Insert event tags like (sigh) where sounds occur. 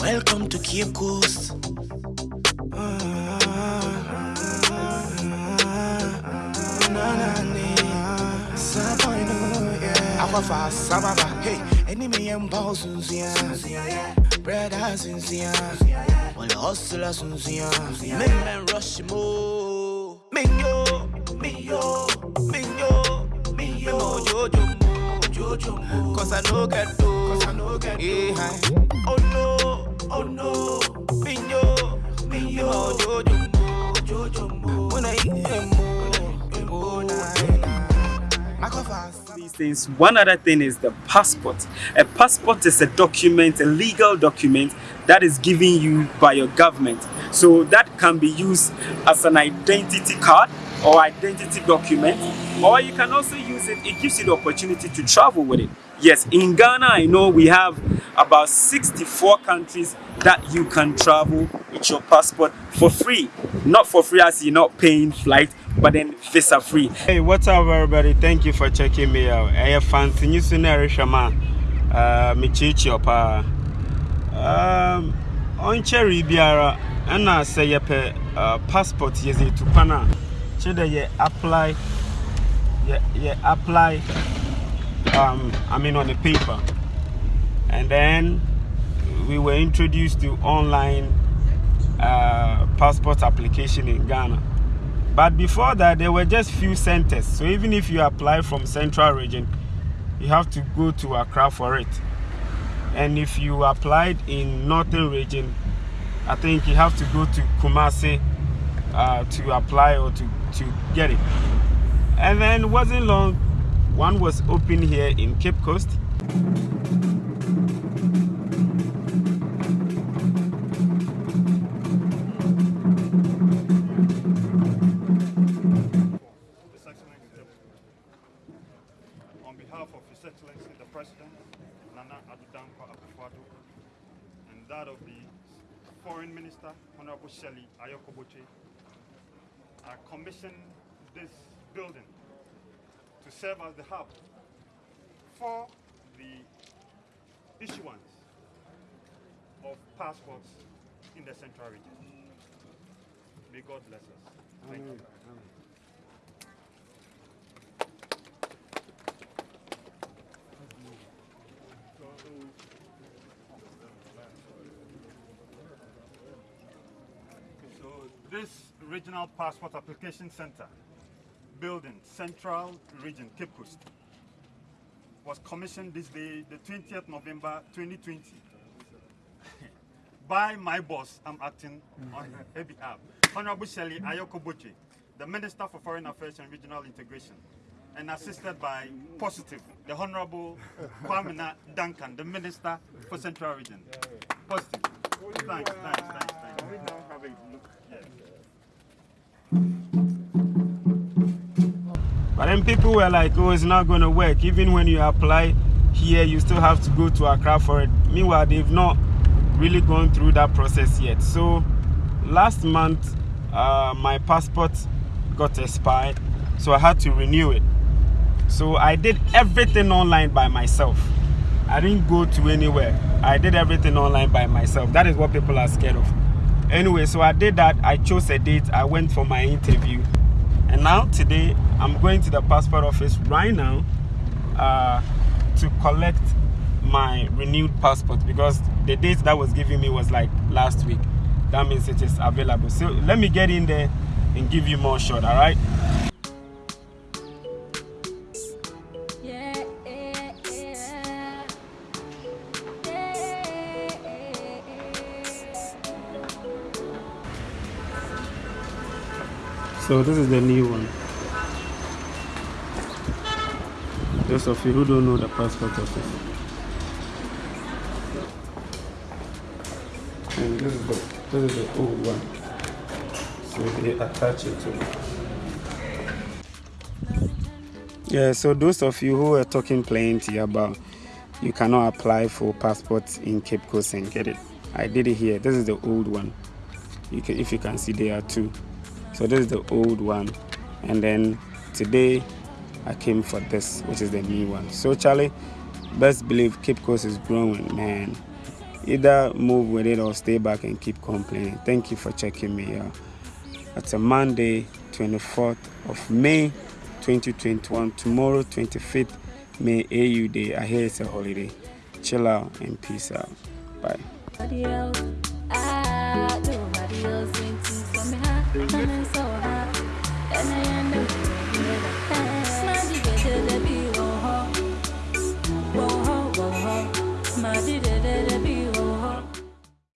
Welcome to Cape Coast. Hey, enemy and boss bread has in Sia, well, hustlers in Sia, men rush mo, minyo, minyo, minyo, minyo, jojo mo, jojo cause I know get do, cause I know get do, oh no, oh no, minyo, minyo, jojo mo, jojo mo, when I eat mo, mo, na, these things. One other thing is the passport. A passport is a document, a legal document that is given you by your government. So that can be used as an identity card or identity document or you can also use it. It gives you the opportunity to travel with it. Yes in ghana i know we have about 64 countries that you can travel with your passport for free. Not for free as you're not paying flight but then visa free. Hey what's up everybody? Thank you for checking me out. I have fancy news in Shama uh me chichi opa um on cherry biara and I say uh passport yes to pana kyerɛ dɛ apply yɛ yɛ apply um, I mean on the paper. And then we were introduced to online uh, passport application in Ghana. But before that there were just few centers. So even if you apply from central region you have to go to Accra for it. And if you applied in northern region I think you have to go to Kumasi uh, to apply or to to get it. And then wasn't long, one was open here in Cape Coast. On behalf of His Excellency the President, Nana Addo Dankwa Akufo-Addo, and that of the Foreign Minister, Honorable Shelley Ayokoboche, Uh, I commissioned this building to serve as the hub for the issuance of passports in the central region. May God bless us. Thank you. So this regional passport application center building, Central Region, Cape Coast, was commissioned this day, the 20th November 2020, (laughs) by my boss, I'm acting on her mm. behalf, Honorable Shirley Ayorkor Botchwey, the Minister for Foreign Affairs and Regional Integration, and assisted by Positive, the Honorable (laughs) Kwamina Duncan, the Minister for Central Region. Positive. Thanks, thanks, thanks, thanks. We now have a look. Yes. Then people were like, oh, it's not going to work. Even when you apply here, you still have to go to Accra for it. Meanwhile, they've not really gone through that process yet. So last month, uh, my passport got expired, so I had to renew it. So I did everything online by myself. I didn't go to anywhere. I did everything online by myself. That is what people are scared of. Anyway, so I did that. I chose a date. I went for my interview. And now today, I'm going to the passport office right now uh, to collect my renewed passport because the date that was given me was like last week. That means it is available. So let me get in there and give you more shot, all right? So this is the new one. Those of you who don't know the passport office. And this is the this is the old one. So they attach it to Yeah, so those of you who are talking plenty about you cannot apply for passports in Cape Coast and get it. I did it here. This is the old one. You can, if you can see, there are two. So this is the old one, and then today I came for this, which is the new one. So, Charlie, best believe Cape Coast is growing, man. Either move with it or stay back and keep complaining. Thank you for checking me out. It's a Monday, 24th of May, 2021. Tomorrow, 25th May, AU Day. I hear it's a holiday. Chill out and peace out. Bye. It's so I